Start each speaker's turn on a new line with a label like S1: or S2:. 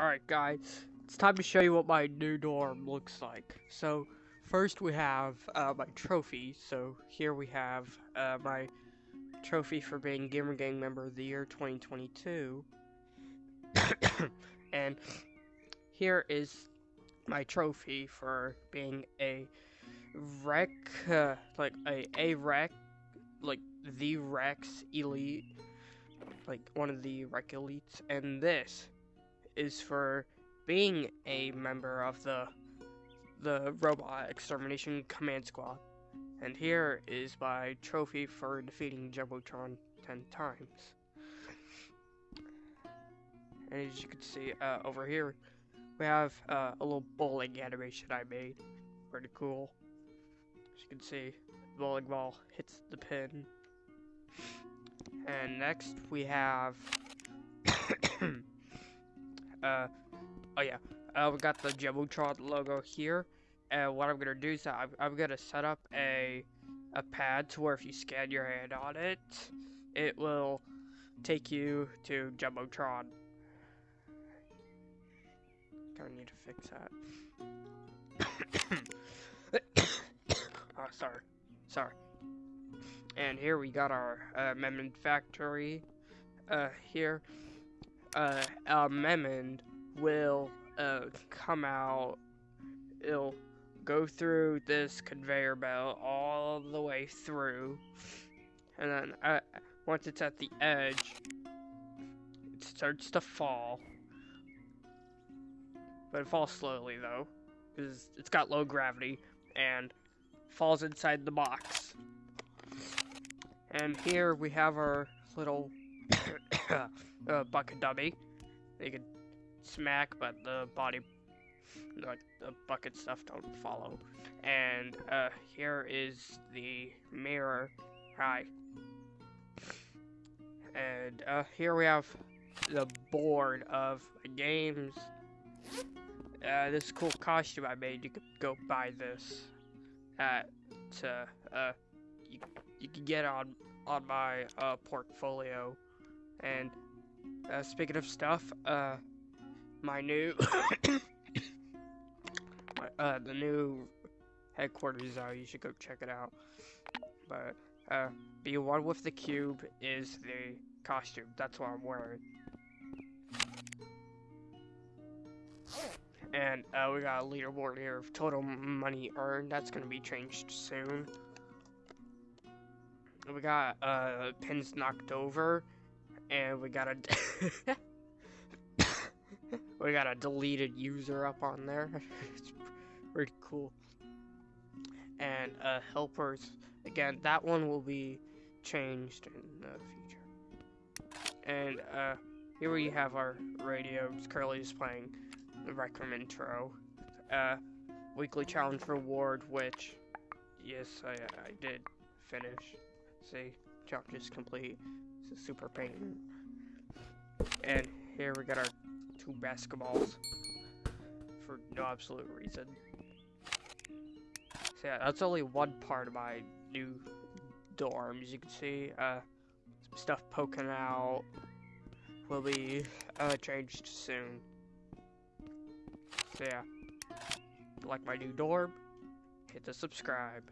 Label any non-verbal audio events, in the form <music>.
S1: Alright guys, it's time to show you what my new dorm looks like. So, first we have uh, my trophy. So, here we have uh, my trophy for being Gamer Gang Member of the Year 2022. <coughs> and here is my trophy for being a rec, uh, like a, a wreck, like the Rex Elite, like one of the rec elites. And this is for being a member of the the Robot Extermination Command Squad. And here is my trophy for defeating Jumbotron 10 times. And as you can see uh, over here, we have uh, a little bowling animation I made. Pretty cool. As you can see, the bowling ball hits the pin. And next we have uh, oh yeah, uh, we got the Jumbotron logo here. And what I'm gonna do is I'm, I'm gonna set up a a pad to where if you scan your hand on it, it will take you to Jumbotron. Gonna need to fix that. <coughs> oh, sorry, sorry. And here we got our uh, factory. Uh, here uh, Memon will uh, come out. It'll go through this conveyor belt all the way through, and then uh, once it's at the edge, it starts to fall. But it falls slowly though, because it's got low gravity and falls inside the box. And here we have our little <laughs> uh, bucket dummy. They can smack, but the body, like the bucket stuff, don't follow. And uh, here is the mirror. Hi. And uh, here we have the board of games. Uh, this cool costume I made. You could go buy this at uh, uh you you can get on on my uh portfolio and uh, speaking of stuff, uh, my new, <coughs> uh, the new headquarters uh, you should go check it out. But, uh, be one with the cube is the costume. That's what I'm wearing. And, uh, we got a leaderboard here of total money earned. That's gonna be changed soon. We got, uh, pins knocked over and we got a <laughs> we got a deleted user up on there. <laughs> it's pretty cool. And uh, helpers again. That one will be changed in the future. And uh, here we have our radio. Just playing the Room intro. Uh, weekly challenge reward, which yes, I I did finish. See, challenge is complete super pain. And here we got our two basketballs for no absolute reason. So yeah, that's only one part of my new dorm. As you can see, uh, some stuff poking out will be uh, changed soon. So yeah, like my new dorm, hit the subscribe.